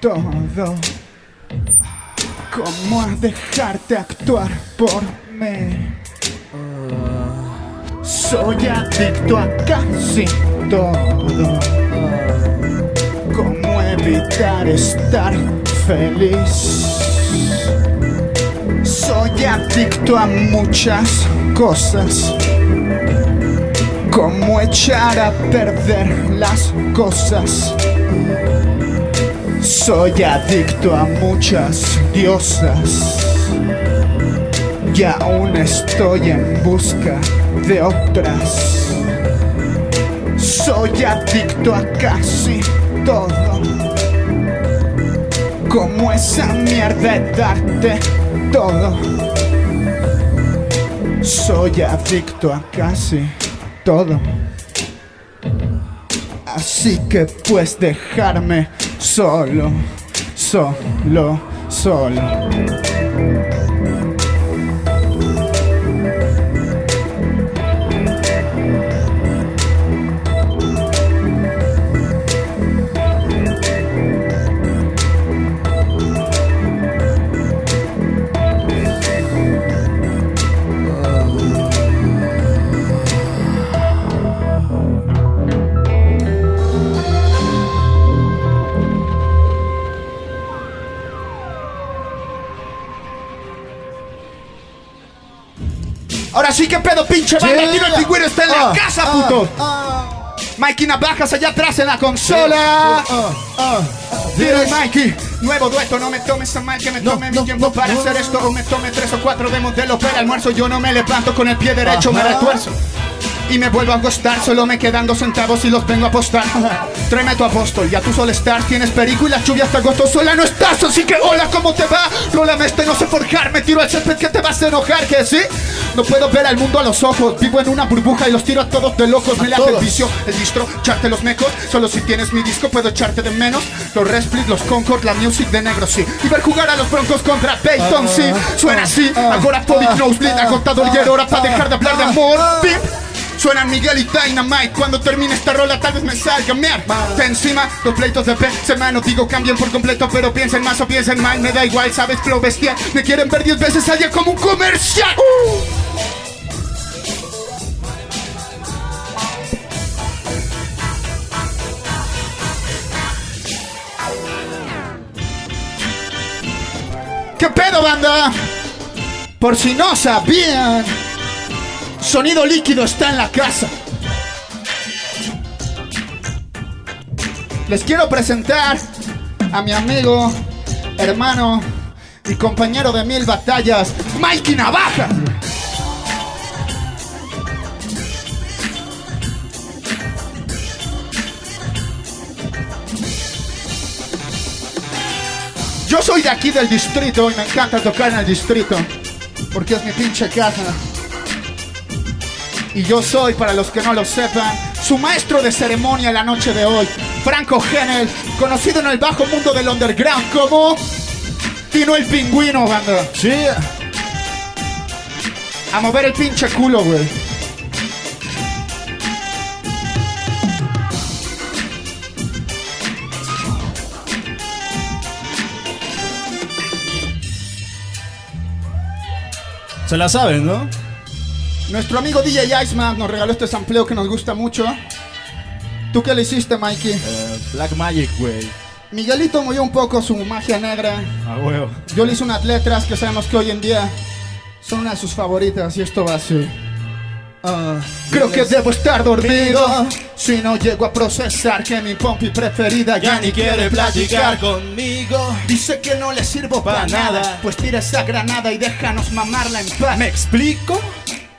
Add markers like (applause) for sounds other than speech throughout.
todo. ¿Cómo dejarte actuar por mí? Soy adicto a casi todo. ¿Cómo evitar estar feliz? Soy adicto a muchas cosas. ¿Cómo echar a perder las cosas? Soy adicto a muchas diosas. Y aún estoy en busca de otras. Soy adicto a casi todo. Como esa mierda de darte todo. Soy adicto a casi todo. Así que puedes dejarme solo, solo, solo. Ahora sí que pedo, pinche banda. Yeah. Tiro el pingüino está en la Ah, casa, ah, puto. ah, Mikey Navajas allá atrás en la consola. el Mikey. Nuevo dueto, no me tomes a mal que me tome no, mi tiempo para hacer esto o me tome tres o cuatro de modelo para almuerzo. Yo no me levanto con el pie derecho, me retuerzo. Y me vuelvo a acostar, solo me quedan dos centavos y los vengo a apostar. (laughs) Tráeme a tu apóstol, ya tú solo estás, tienes perico y la lluvia hasta agosto sola no estás. Así que hola, ¿cómo te va? Rólame este, no sé forjar, me tiro al césped que te vas a enojar, que sí. No puedo ver al mundo a los ojos, vivo en una burbuja y los tiro a todos de locos. Me late el vicio, el distro, echarte los mecos. Solo si tienes mi disco puedo echarte de menos. Los Resplit, los Concord, la music de negro, sí. Y ver jugar a los broncos contra Peyton, sí. Suena así, ahora Podic Nosebleed, agotador y era hora para dejar de hablar de amor. Pimp. Suenan Miguel y Dynamite. Cuando termine esta rola tal vez me salga mear De encima, los pleitos de Benzema No digo cambien por completo Pero piensen más o piensen mal. Me da igual, sabes, flow bestial. Me quieren ver diez veces al día como un comercial. ¿Qué pedo, banda? Por si no sabían Sonido líquido está en la casa. Les quiero presentar a mi amigo, hermano y compañero de mil batallas, Mikey Navaja. Yo soy de aquí del distrito y me encanta tocar en el distrito, porque es mi pinche casa. Y yo soy, para los que no lo sepan, su maestro de ceremonia la noche de hoy, Franco Genel, conocido en el bajo mundo del underground como Tino el Pingüino, banda. Sí. A mover el pinche culo, güey. Se la saben, ¿no? Nuestro amigo DJ Iceman nos regaló este sampleo que nos gusta mucho. ¿Tú qué le hiciste, Mikey? Eh, Black Magic, güey. Miguelito movió un poco su magia negra. A huevo. Yo le hice unas letras que sabemos que hoy en día son una de sus favoritas y esto va así. Ah, creo que debo estar dormido si no llego a procesar que mi pompi preferida ya ni quiere platicar. conmigo. Dice que no le sirvo para Pa' nada, nada. pues tira esa granada y déjanos mamarla en paz. ¿Me explico?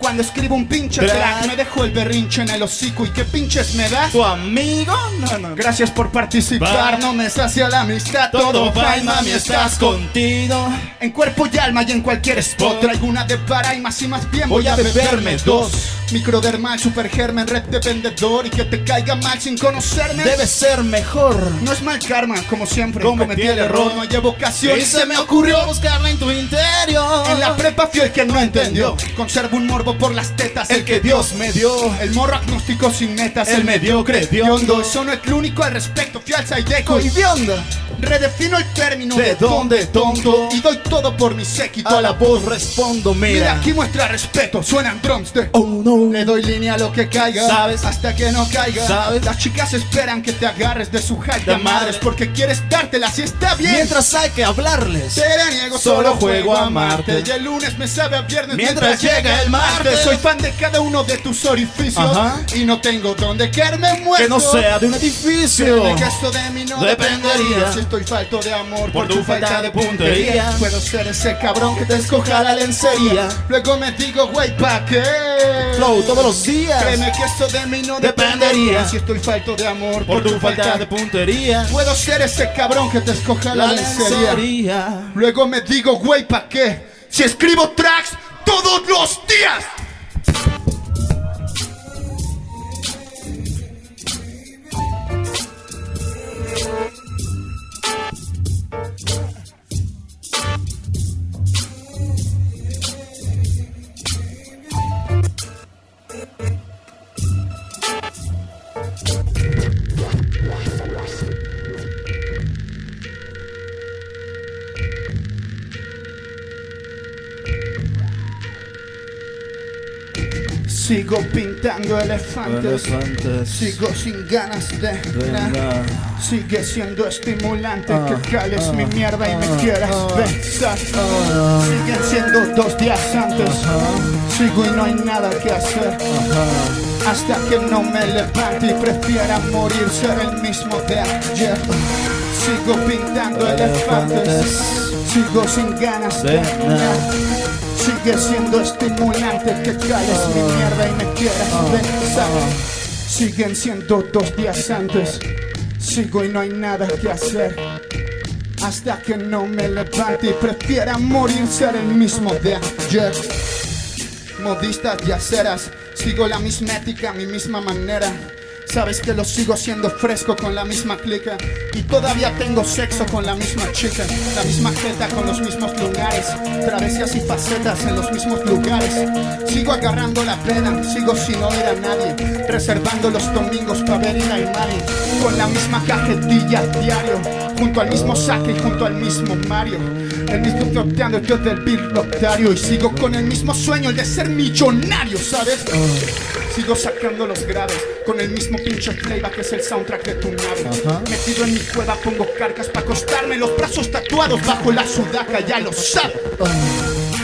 Cuando escribo un pinche Track. me dejo el berrinche en el hocico y qué pinches me das. ¿Tu amigo? No, no. Gracias por participar, Va. no me sacia la amistad, todo fine, mami, estás con contigo. En cuerpo y alma y en cualquier spot. Traigo una de para y más y más bien Voy a beberme dos. Microdermal, supergermen, red de vendedor y que te caiga mal sin conocerme. Debe ser mejor. No es mal karma, como siempre. Cometí Cometí el error, error. no llevo ocasión. Y se me ocurrió buscarla en tu interior. En la prepa fui el que no entendió. Conservo un morbo por las tetas. El que Dios me dio. El morro agnóstico sin netas. El mediocre Yondo. Eso no es lo único al respecto. Fui al Saideco y Coidionda. Redefino el término ¿De dónde, tonto? Y doy todo por mi séquito. A la voz respondo, Mira, mira. aquí muestra respeto. Suenan drums de. Oh no. Le doy línea a lo que caiga, ¿Sabes? Hasta que no caiga. ¿Sabes? Las chicas esperan que te agarres de su hype de De madre. madres porque quieres dártela si está bien. Mientras hay que hablarles. Te la niego, Solo juego a amarte. Y el lunes me sabe a viernes Mientras llega el martes. Soy fan de cada uno de tus orificios Ajá. y no tengo donde caerme muerto. Que no sea de un edificio. Que de mí no Dependería. Estoy falto de amor Por tu falta de puntería. Puedo ser ese cabrón que te escoja la lencería Luego me digo, güey, ¿pa' qué? Flow todos los días. Créeme que esto de mí no Dependería. Si estoy falto de amor Por tu falta de puntería. Puedo ser ese cabrón que te escoja la, La lencería lencería. Luego me digo, güey, ¿pa' qué? Si escribo tracks todos los días Sigo pintando elefantes Sigo sin ganas de nada. Sigue siendo estimulante que cales mi mierda y me quieras besar. Siguen siendo dos días antes. Sigo y no hay nada que hacer. Hasta que no me levante y prefiera morir ser el mismo de ayer. Sigo pintando elefantes. Sigo sin ganas de nada. Sigue siendo estimulante que cales mi mierda y me quieras besar. Siguen siendo dos días antes. Sigo y no hay nada que hacer. Hasta que no me levante y prefiera morir ser el mismo de ayer. Modistas y aceras, sigo la misma ética, mi misma manera. Sabes que lo sigo siendo fresco con la misma clica. Y todavía tengo sexo con la misma chica. La misma jeta con los mismos lugares. Travesías y facetas en los mismos lugares. Sigo agarrando la plena, sigo sin oír a nadie. Reservando los domingos para ver al Mari Con la misma cajetilla diario. Junto al mismo saque y junto al mismo Mario el mismo sorteando yo del Bill Lotario Y sigo con el mismo sueño, el de ser millonario, ¿sabes? Sigo sacando los graves Con el mismo pinche playback que es el soundtrack de tu nave. Metido en mi cueva pongo cargas para acostarme Los brazos tatuados bajo la sudaca, ya lo sabes.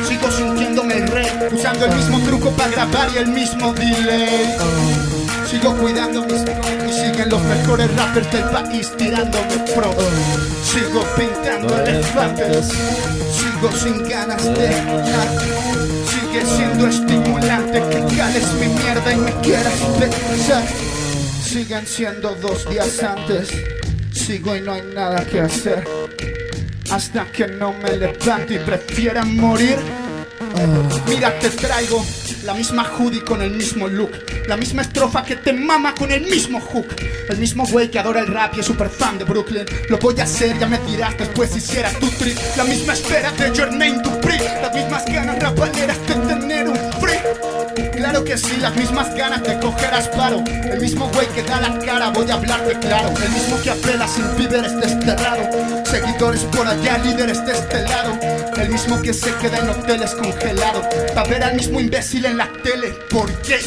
Sigo sintiéndome el rey Usando el mismo truco para grabar y el mismo delay Sigo cuidando mis y siguen los mejores rappers del país tirándome pro Sigo pintando elefantes Sigo sin ganas de nada Sigue siendo estimulante que cales mi mierda y me quieras besar Siguen siendo dos días antes. Sigo y no hay nada que hacer. Hasta que no me levante y prefiera morir. Mira, te traigo la misma hoodie con el mismo look. La misma estrofa que te mama con el mismo hook. El mismo güey que adora el rap y es super fan de Brooklyn. Lo voy a hacer, ya me dirás después si hiciera tu trip. La misma espera de Jermaine Dupri. Las mismas ganas rapaleras de tener un. Claro que sí, las mismas ganas de coger asparo. El mismo güey que da la cara, voy a hablarte claro. El mismo que apela sin víveres desterrado. Seguidores por allá, líderes de este lado. El mismo que se queda en hoteles congelado. Pa' ver al mismo imbécil en la tele. ¿Por qué?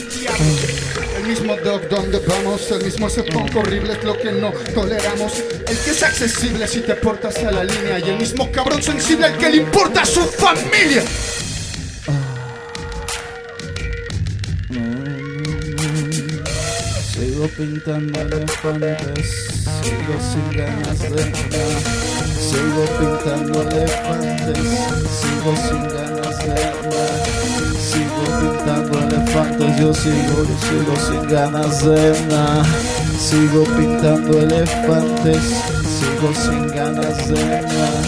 El mismo dog donde vamos. El mismo punk horrible es lo que no toleramos. El que es accesible si te portas a la línea. Y el mismo cabrón sensible al que le importa su familia. Sigo pintando elefantes, sigo sin ganas de nada. Sigo pintando elefantes, sigo sin ganas de nada. Sigo pintando elefantes, yo sigo, sigo sin ganas de nada. Sigo pintando elefantes, sigo sin ganas de nada.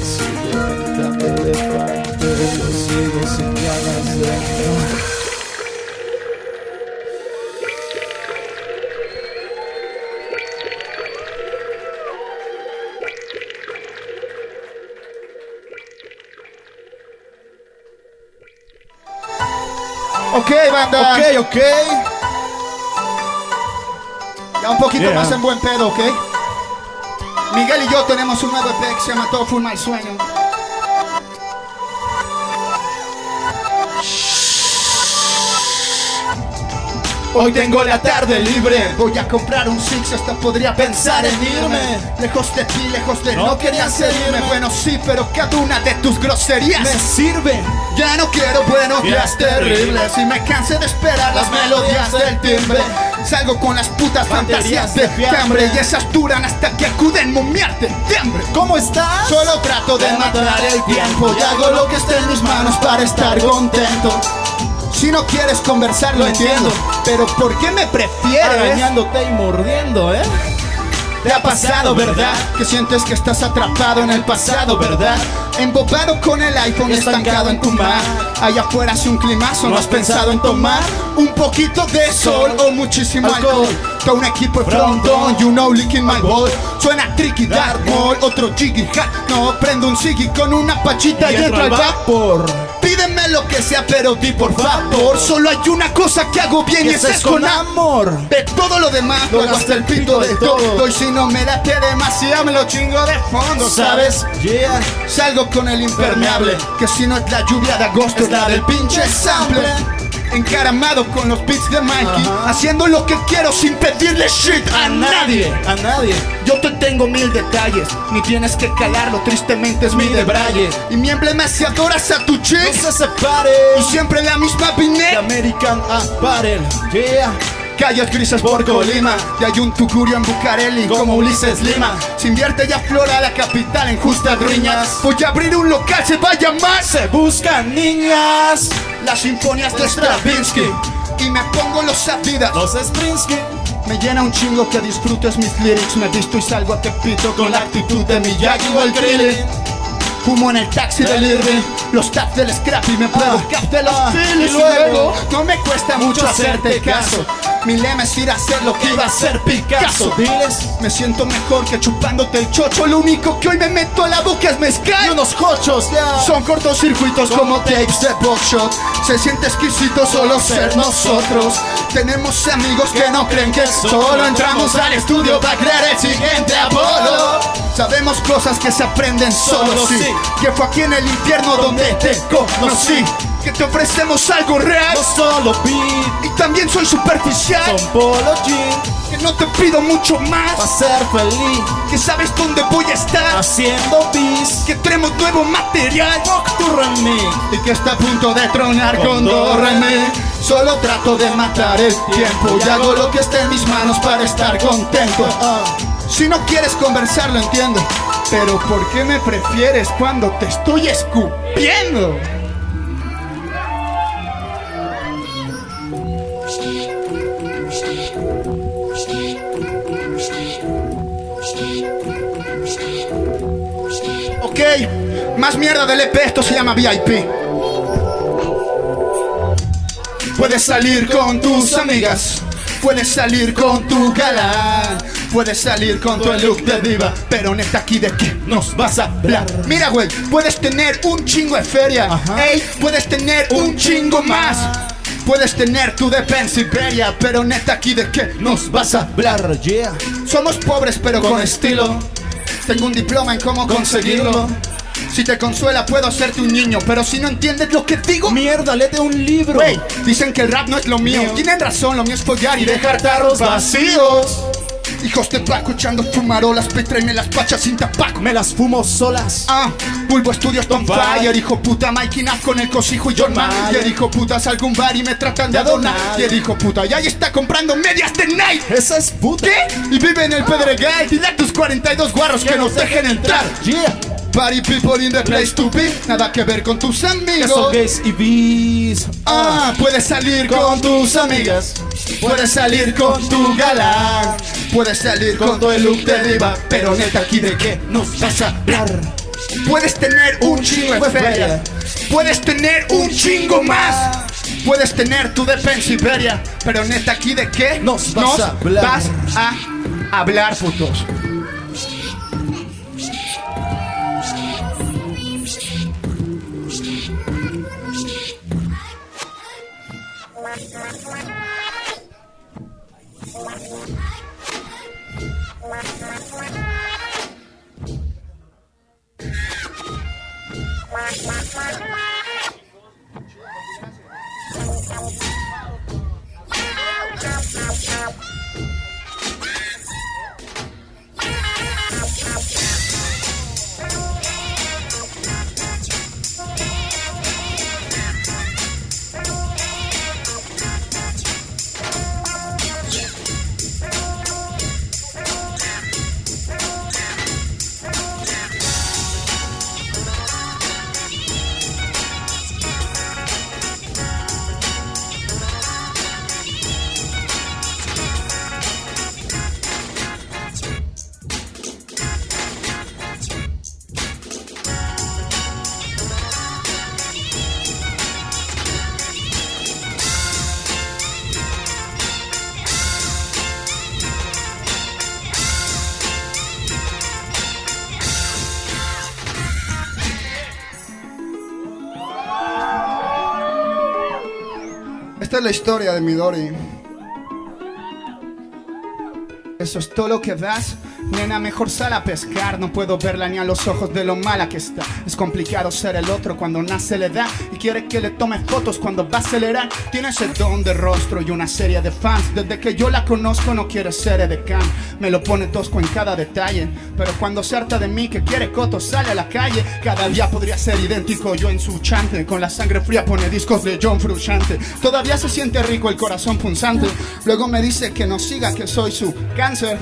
Sigo pintando elefantes, yo sigo sin ganas de nada. Ok, banda. Ok, ok. Ya un poquito Yeah. más en buen pedo, ¿ok? Miguel y yo tenemos un nuevo EP que se llama Todo fue un mal sueño. Hoy tengo la tarde libre, voy a comprar un Six, hasta podría pensar en irme. Lejos de ti, lejos de no, No quería seguirme. Bueno, sí, pero cada una de tus groserías Me sirve. ya no quiero buenos días terribles. Y me cansé de esperar las melodías del timbre. Salgo con las putas fantasías de fiambre. fiambre. Y esas duran hasta que acuden momiarte de hambre. ¿Cómo estás? Solo trato de matar el tiempo. Y hago lo que esté en mis manos para estar contento. Si no quieres conversar lo entiendo Pero ¿por qué me prefieres? Arañándote y mordiendo, ¿eh? Te ha pasado, ¿verdad? Que sientes que estás atrapado en el pasado, ¿verdad? Embobado con el iPhone estancado en tu mar. Allá afuera hace un climazo, ¿no has pensado en tomar? Un poquito de sol o muchísimo alcohol. Todo un equipo de frontón, you know, licking my ball. Suena tricky, dark mall, otro jiggy hat. No, prendo un ziggy con una pachita y, entro al vapor. Pídeme lo que sea, pero di por favor. Solo hay una cosa que hago bien y esa es con amor. De todo lo demás, luego hasta el pito de todo. Y si no me late demasiado, me lo chingo de fondo, ¿sabes? Yeah. Salgo con el impermeable, que si no es la lluvia de agosto, es la del pinche sample. Encaramado con los beats de Mikey, Ajá. haciendo lo que quiero sin pedirle shit a nadie. A nadie. Yo te tengo mil detalles, ni tienes que calarlo, tristemente es mi Mi debraye. Y mi emblema si adoras a tu No chick, se separe. y siempre la misma vinet. American Apparel. Yeah. Calles grises por Colima Y hay un tugurio en Bucareli como Ulises Lima. Se invierte y aflora la capital en justas riñas. Voy a abrir un local, se va a llamar Se buscan niñas. Las sinfonías de Stravinsky Y me pongo los Adidas. Los Springsky. Me llena un chingo que disfrutes mis lyrics. Me visto y salgo a Tepito con la actitud de Miyagi o el Krillin Fumo en el taxi del Irving Los taps del Scrappy Me pruebo Ah, cap de los ah, y luego, no me cuesta mucho hacerte caso Mi lema es ir a hacer lo que iba a hacer Picasso. Diles. Me siento mejor que chupándote el chocho. Lo único que hoy me meto a la boca es Y mezcal unos cochos, ya. son cortocircuitos como tapes de buckshot. Se siente exquisito solo ser nosotros. Tenemos amigos que no creen que solo entramos al estudio para crear el siguiente Apolo. Sabemos cosas que se aprenden solo sí. Que fue aquí en el infierno donde te conocí. Que te ofrecemos algo real. No solo beat. Y también soy superficial Son polo jean. Que no te pido mucho más ser feliz. Que sabes dónde voy a estar Haciendo bis. Que tenemos nuevo material mí. y que está a punto de tronar con Con do. Solo trato de matar el tiempo y hago lo que esté en mis manos para estar contento. Ah. Si no quieres conversar lo entiendo, pero ¿por qué me prefieres cuando te estoy escupiendo? Más mierda del EP, esto se llama VIP. Puedes salir con tus amigas, puedes salir con tu galán, puedes salir con tu look de diva, pero neta aquí de qué nos vas a hablar. Mira, güey, puedes tener un chingo de feria, ey, puedes tener un chingo más. Puedes tener tu de Pennsylvania, pero neta aquí de qué nos vas a hablar. Yeah. Somos pobres pero con estilo. Tengo un diploma en cómo conseguirlo. Si te consuela puedo hacerte un niño, pero si no entiendes lo que digo, Mierda, léete un libro. Dicen que el rap no es lo mío. Mío. Tienen razón, lo mío es follar y Y dejar tarros vacíos. Hijos de Paco echando fumarolas, petrenme las pachas sin tapaco. Me las fumo solas. Ah, Bulbo Estudios on On fire, hijo puta, Mikey con el cosijo y John Mayer. Mayer. hijo puta, salgo un bar y me tratan de adonar. Y el hijo puta, y ahí está comprando medias de Nike. Esa es puta. ¿Qué? Y vive en el Pedregal, dile a tus 42 guarros que nos dejen entrar. Yeah. Party people in the place to be, nada que ver con tus son amigos. gays y bis. Ah, puedes salir con tus amigas, puedes salir con tu galán, puedes salir con tu look de diva, pero neta aquí de qué nos vas a hablar. Puedes tener un chingo de feria, puedes tener un chingo más, puedes tener tu defensa Iberia, pero neta aquí de qué Nos vas a hablar. vas a hablar, putos. Come on. Es la historia de Midori. Eso es todo lo que das. Nena, mejor sal a pescar. No puedo verla ni a los ojos de lo mala que está. Es complicado ser el otro cuando nace la edad. Y quiere que le tome fotos cuando va a acelerar. Tiene ese don de rostro y una serie de fans. Desde que yo la conozco, no quiere ser edecán. Me lo pone tosco en cada detalle. Pero cuando se harta de mí, que quiere coto, sale a la calle. Cada día podría ser idéntico yo en su chante. Con la sangre fría pone discos de John Frusciante. Todavía se siente rico el corazón punzante. Luego me dice que no siga, que soy su cáncer.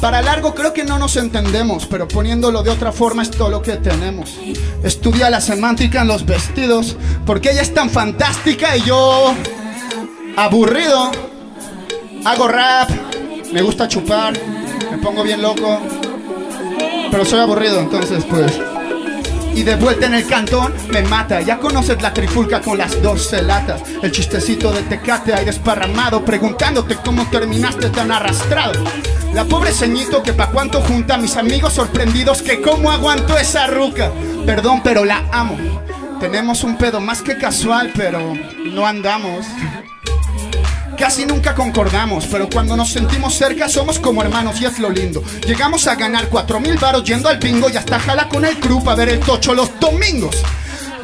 Para largo creo que no nos entendemos, pero poniéndolo de otra forma es todo lo que tenemos. Estudia la semántica en los vestidos, porque ella es tan fantástica y yo aburrido. Hago rap, me gusta chupar, me pongo bien loco, pero soy aburrido, entonces pues... Y de vuelta en el cantón me mata Ya conoces la trifulca con las 12 latas El chistecito de tecate ahí desparramado Preguntándote cómo terminaste tan arrastrado La pobre ceñito que pa' cuánto junta Mis amigos sorprendidos que cómo aguanto esa ruca Perdón pero la amo Tenemos un pedo más que casual pero no andamos Casi nunca concordamos, pero cuando nos sentimos cerca somos como hermanos y es lo lindo. Llegamos a ganar cuatro mil varos yendo al bingo y hasta jala con el crew para ver el tocho los domingos.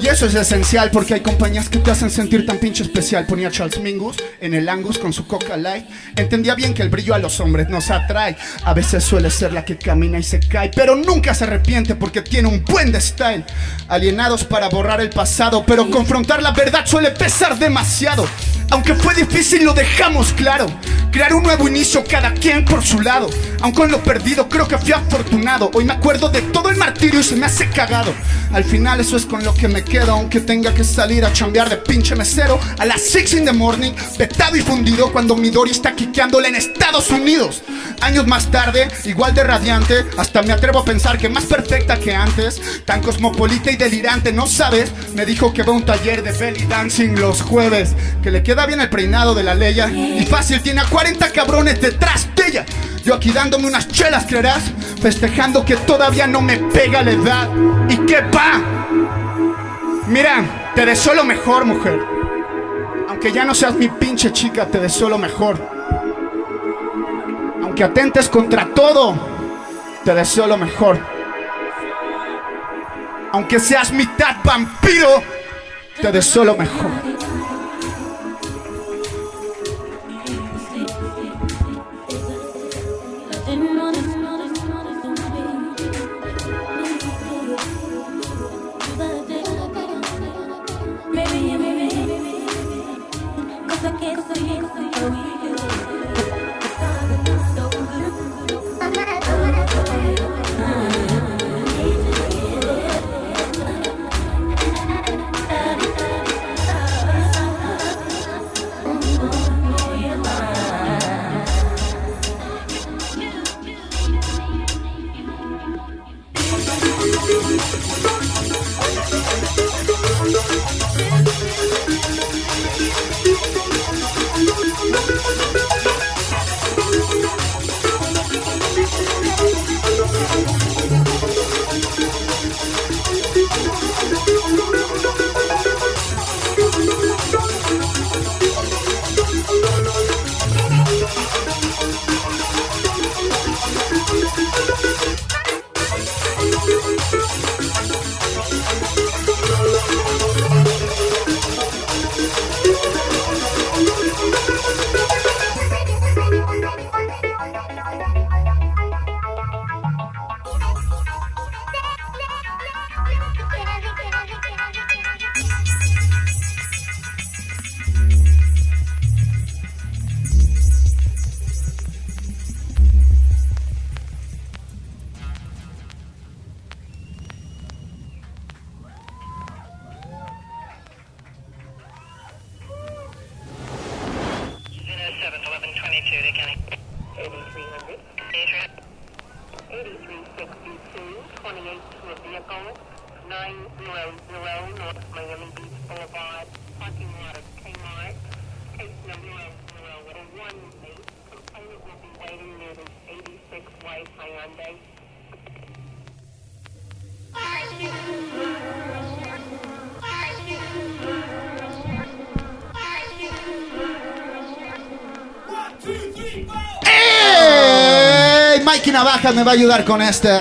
Y eso es esencial porque hay compañías que te hacen sentir tan pinche especial. Ponía Charles Mingus en el Angus con su Coca Light. Entendía bien que el brillo a los hombres nos atrae. A veces suele ser la que camina y se cae, pero nunca se arrepiente porque tiene un buen de style. Alienados para borrar el pasado, pero confrontar la verdad suele pesar demasiado. Aunque fue difícil, lo dejamos claro. Crear un nuevo inicio, cada quien por su lado. Aunque en lo perdido, creo que fui afortunado. Hoy me acuerdo de todo el martirio y se me hace cagado. Al final, eso es con lo que me quedo. Aunque tenga que salir a chambear de pinche mesero a las 6 in the morning, petado y fundido cuando Midori está quiqueándole en Estados Unidos. Años más tarde, igual de radiante, hasta me atrevo a pensar que más perfecta que antes. Tan cosmopolita y delirante, ¿no sabes? Me dijo que va a un taller de belly dancing los jueves. Que le queda bien el peinado de la leya. Y fácil, tiene a 40 cabrones detrás de ella. Yo aquí dándome unas chelas, creerás. Festejando que todavía no me pega la edad. ¿Y qué va? Mira, te deseo lo mejor, mujer. Aunque ya no seas mi pinche chica, te deseo lo mejor. Aunque atentes contra todo, te deseo lo mejor. Aunque seas mitad vampiro, te deseo lo mejor. Navajas me va a ayudar con este.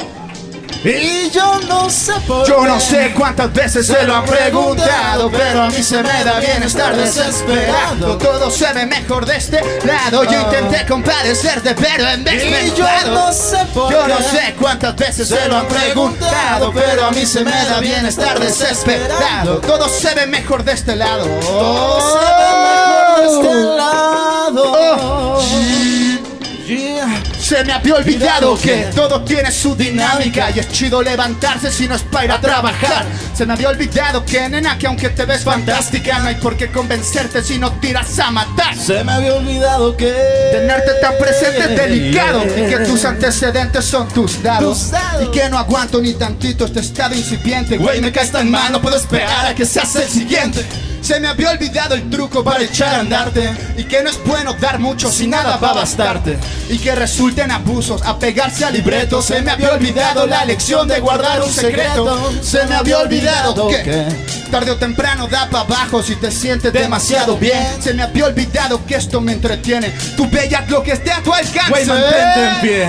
Y yo no sé por Yo no sé cuántas veces se lo han preguntado, pero a mí se me da bien estar desesperado. Todo se ve mejor de este lado. Yo intenté compadecerte, pero en vez me Y yo no sé por Yo no sé cuántas veces se lo han preguntado, pero a mí se me da bien estar desesperado. Todo se ve mejor de este lado. Todo se ve mejor de este lado. Se me había olvidado que todo tiene su dinámica y es chido levantarse si no es para ir a trabajar. Se me había olvidado que nena que aunque te ves fantástica no hay por qué convencerte si no tiras a matar. Se me había olvidado que Tenerte tan presente es delicado y que tus antecedentes son tus dados Tus dados. y que no aguanto ni tantito este estado incipiente. Güey, me caes tan mal, no puedo esperar a que seas el siguiente. Se me había olvidado el truco para echar a andarte y que no es bueno dar mucho si nada va a bastarte y que resulten abusos a pegarse al libreto. Se me había olvidado la lección de guardar un secreto. Se me había olvidado que tarde o temprano da para abajo si te sientes demasiado bien. Se me había olvidado que esto me entretiene. Tu bella lo que esté a tu alcance. Güey, mantente en pie.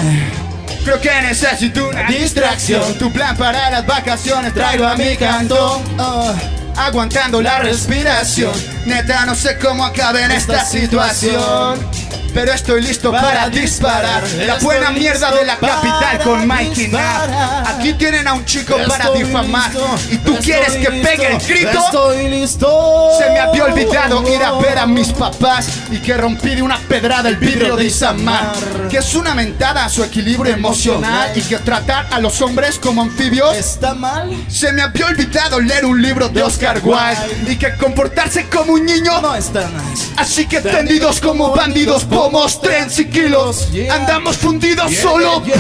Creo que necesito una distracción. Tu plan para las vacaciones traigo a mi canto. Ah, aguantando la respiración. Neta, no sé cómo acabe en esta situación. Pero estoy listo para disparar. La buena mierda de la capital con Mikey. Nav. Aquí tienen a un chico para difamar. listo, Y tú quieres que listo, pegue el grito. Estoy listo. Se me había olvidado ir a ver a mis papás y que rompí de una pedrada el vidrio de Isamar. Que es una mentada a su equilibrio emocional y que tratar a los hombres como anfibios. Está mal. Se me había olvidado leer un libro de Oscar Wilde y que comportarse como un niño. No está nice. Así que tendidos como bandidos, pomos, trens y kilos. Yeah. Andamos fundidos solo yeah.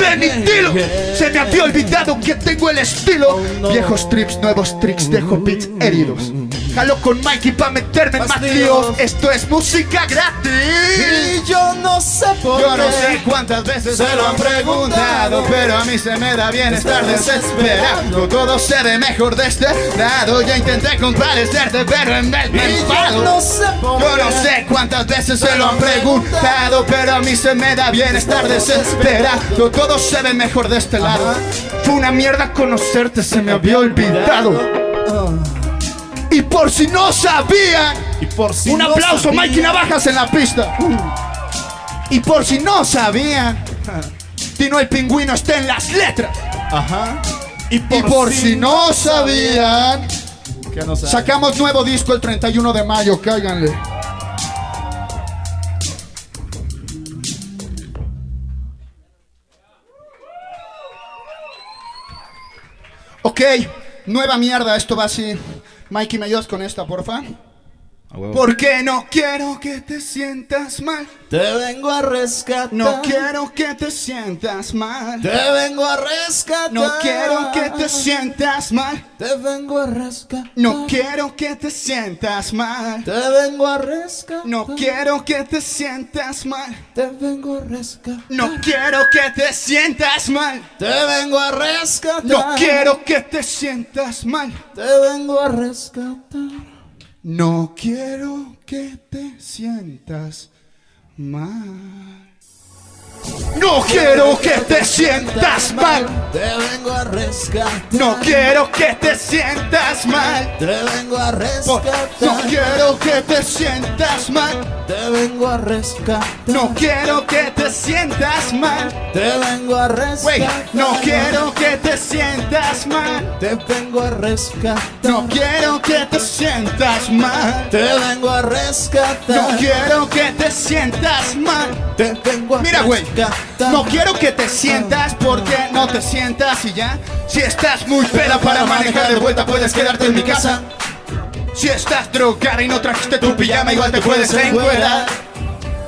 Se me había olvidado que tengo el estilo. Oh. Viejos trips, nuevos tricks, dejo beats heridos. Jalo con Mikey pa' meterme en más líos. Esto es música gratis. Y yo no sé por Yo no qué. sé cuántas veces se lo han preguntado, pero a mí se me da bien estar desesperado. Todo se ve mejor de este lado. Ya intenté compadecerte, pero en vez me enfado. yo no sé por Yo no qué. sé cuántas veces se lo han preguntado, pero a mí se me da bien estar desesperado. Todo se ve mejor de este lado. Fue una mierda conocerte, se me había olvidado. Y por si no sabían, Y por si un no aplauso, sabía- Mikey Navajas en la pista. Y por si no sabían, Tino el pingüino está en las letras. Ajá. Y Y por si no sabían, que no sabe. sacamos nuevo disco el 31 de mayo, cáiganle. Ok, nueva mierda, esto va así. Mikey, ¿me con esta, porfa? Porque no quiero que te sientas mal. Te vengo a rescatar. No quiero que te sientas mal. Te vengo a rescatar. No quiero que te sientas mal. Te vengo a rescatar. No quiero que te sientas mal. Te vengo a rescatar. No quiero que te sientas mal. Te vengo a rescatar. No quiero que te sientas mal. Te vengo a rescatar. No quiero que te sientas mal. Te vengo a rescatar. No quiero que te sientas mal. No quiero que te sientas mal. Te vengo a rescatar. No quiero que te sientas mal. Te vengo a rescatar. No quiero que te sientas mal. Te vengo a rescatar. No quiero que te sientas mal. Te vengo a rescatar. No quiero que te sientas mal. Te vengo a rescatar. No quiero que te sientas mal. Te vengo a rescatar. No quiero que te sientas mal. Te vengo a Mira, güey. No quiero que te sientas porque no te sientas y ya. Si estás muy peda para manejar de vuelta, puedes quedarte en mi casa. Si estás drogada y no trajiste tu pijama, igual te puedes encuerar.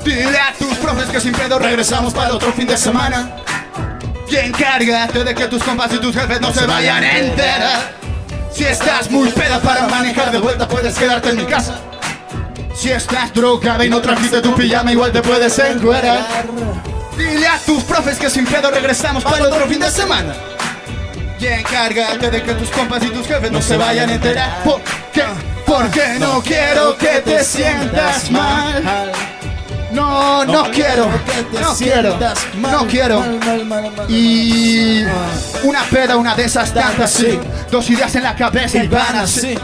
Dile a tus profes que sin pedo regresamos para el otro fin de semana. Y encárgate de que tus compas y tus jefes no se vayan a enterar. Si estás muy peda para manejar de vuelta, puedes quedarte en mi casa. Si estás drogada y no trajiste tu pijama, igual te puedes encuerar. Dile a tus profes que sin pedo regresamos para otro fin de semana. Y encárgate de que tus compas y tus jefes no se vayan a enterar. ¿Por qué? Porque no quiero que te sientas mal. No, no quiero, no quiero, no quiero. Y una peda, una de esas tantas, sí. Dos ideas en la cabeza y van así.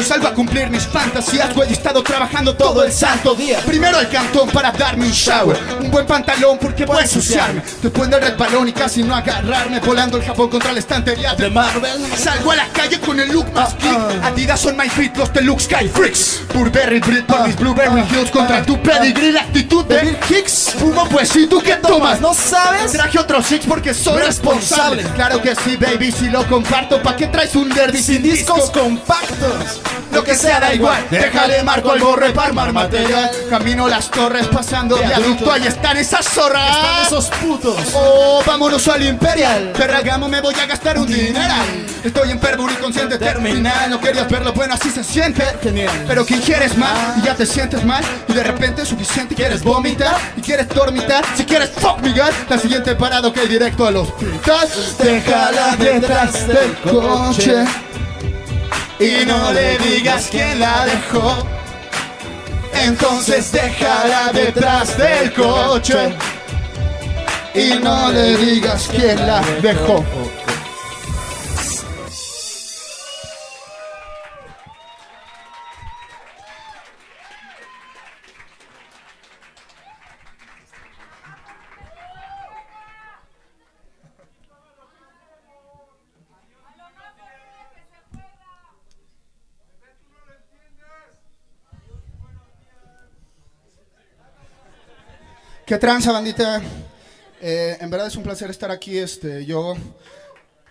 Hoy salgo a cumplir mis fantasías, güey. He estado trabajando todo el santo día. Primero el cantón para darme un shower. Un buen pantalón porque voy a ensuciarme. Después del red balón y casi no agarrarme. Volando el Japón contra la estantería de Marvel. Salgo a la calle con el look más geek. Adidas son my feet, los deluxe sky freaks. Burberry Brit por mis Blueberry Hills contra tu pedigree. La actitud de Bill Hicks. Fumo pues, ¿y tú qué tomas? ¿No sabes? Traje otros six porque soy responsable. Claro que sí, baby, si lo comparto. ¿Pa' qué traes un derby sin discos? compactos. Lo que sea da igual, déjale marco al borre para armar material. Camino las torres pasando viaducto, ahí están esas zorras. Esos putos. Oh, vámonos al Imperial. Ferragamo me voy a gastar un dineral. Estoy enfermo y consciente terminal. No querías verlo, bueno, así se siente. Genial. Pero que quieres más y ya te sientes mal. Y de repente es suficiente. Quieres vomitar y quieres dormitar. Si quieres fuck God, la siguiente parada que hay directo a los hospital. Déjala detrás del coche. Y no le digas quién la dejó. Entonces déjala detrás del coche. Y no le digas quién la dejó. ¿Qué tranza, bandita? Eh, en verdad es un placer estar aquí. Este, yo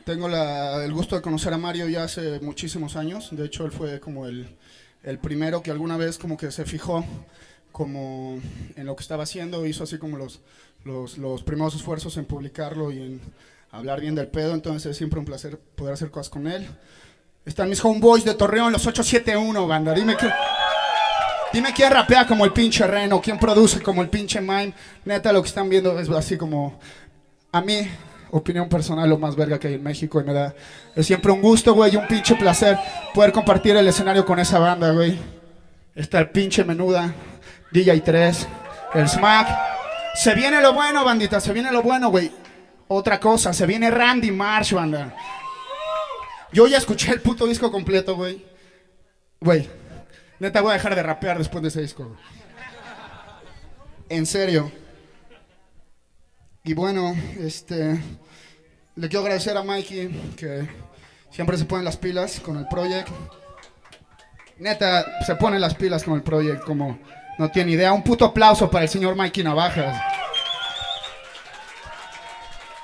tengo la- el gusto de conocer a Mario ya hace muchísimos años. De hecho, él fue como el, el primero que alguna vez como que se fijó como en lo que estaba haciendo. Hizo así como los, los, los primeros esfuerzos en publicarlo y en hablar bien del pedo. Entonces es siempre un placer poder hacer cosas con él. Están mis homeboys de Torreón, los 871, banda. Dime que... Dime quién rapea como el pinche Reno, quién produce como el pinche Mime. Neta, lo que están viendo es así como. A mí, opinión personal, lo más verga que hay en México. Y me da. Es siempre un gusto, güey, y un pinche placer poder compartir el escenario con esa banda, güey. Está el pinche menuda, DJ 3, el Smack. Se viene lo bueno, bandita, se viene lo bueno, güey. Otra cosa, se viene Randy Marsh, banda. Yo ya escuché el puto disco completo, güey. Güey, Neta, voy a dejar de rapear después de ese disco. En serio. Y bueno, este. Le quiero agradecer a Mikey que siempre se pone las pilas con el project. Neta, se pone las pilas con el project como no tiene idea. Un puto aplauso para el señor Mikey Navajas.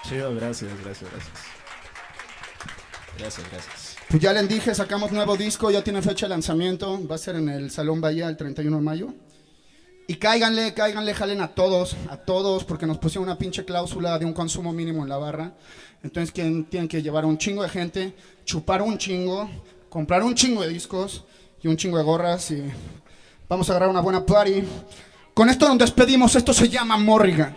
Chido, gracias, gracias, gracias. Gracias, gracias. Pues ya les dije, sacamos nuevo disco, ya tiene fecha de lanzamiento. Va a ser en el Salón Bahía el 31 de mayo. Y cáiganle, cáiganle, jalen a todos, a todos, porque nos pusieron una pinche cláusula de un consumo mínimo en la barra. Entonces ¿quién- tienen que llevar a un chingo de gente, chupar un chingo, comprar un chingo de discos y un chingo de gorras y vamos a agarrar una buena party. Con esto nos despedimos, esto se llama Morrigan.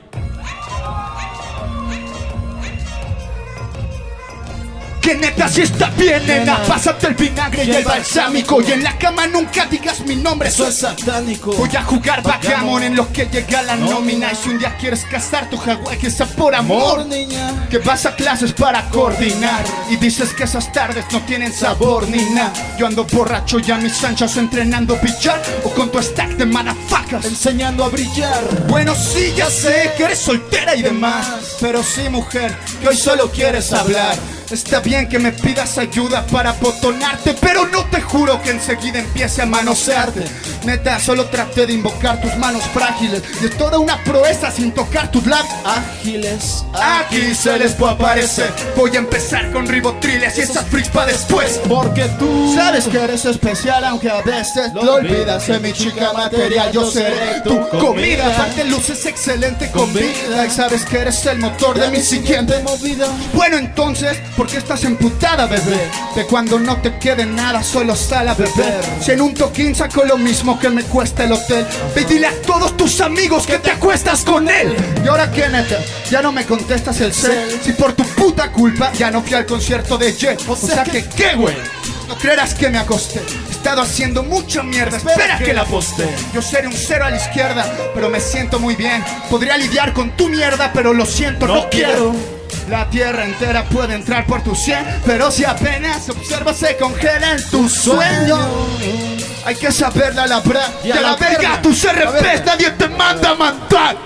Que neta si está bien, nena, pásate el vinagre y el balsámico. Y en la cama nunca digas mi nombre, Eso es satánico. Voy a jugar backgammon en lo que llega la nómina. Y si un día quieres casar tu jaguar que sea por amor. Niña. que vas a clases para coordinar. Y dices que esas tardes no tienen sabor ni nada. Yo ando borracho y a mis anchas entrenando billar. O con tu stack de motherfuckers. Enseñando a brillar. bueno, sí, ya sé que eres soltera y demás. Pero sí, mujer, que hoy solo quieres hablar. Está bien que me pidas ayuda para botonarte, pero no te juro que enseguida empiece a manosearte. Neta, solo traté de invocar tus manos frágiles. Y es toda una proeza sin tocar tus labios. Ágiles. Aquí se les puede aparecer. Voy a empezar con ribotriles y esas freaks pa' después. Porque tú. Sabes que eres especial aunque a veces lo olvidas de mi chica material Yo seré tu comida Aparte luces excelente con vida Y sabes que eres el motor de mi siguiente movida. Bueno entonces ¿Por qué estás emputada, bebé? De cuando no te quede nada, solo sal a beber. Si en un toquín saco lo mismo que me cuesta el hotel, ve y dile a todos tus amigos que te acuestas con él. Y ahora qué, neta, ya no me contestas el cel. Si por tu puta culpa ya no fui al concierto de Jet. O sea que, ¿qué, güey? No creerás que me acosté. He estado haciendo mucha mierda. Espera, que, la poste. Yo seré un cero a la izquierda, pero me siento muy bien. Podría lidiar con tu mierda, pero lo siento, no, quiero. La tierra entera puede entrar por tu sien, pero si apenas observas se congela en tu sueño. Hay que saber la labrar. Y a la verga verga. RPs, nadie te manda a mandar.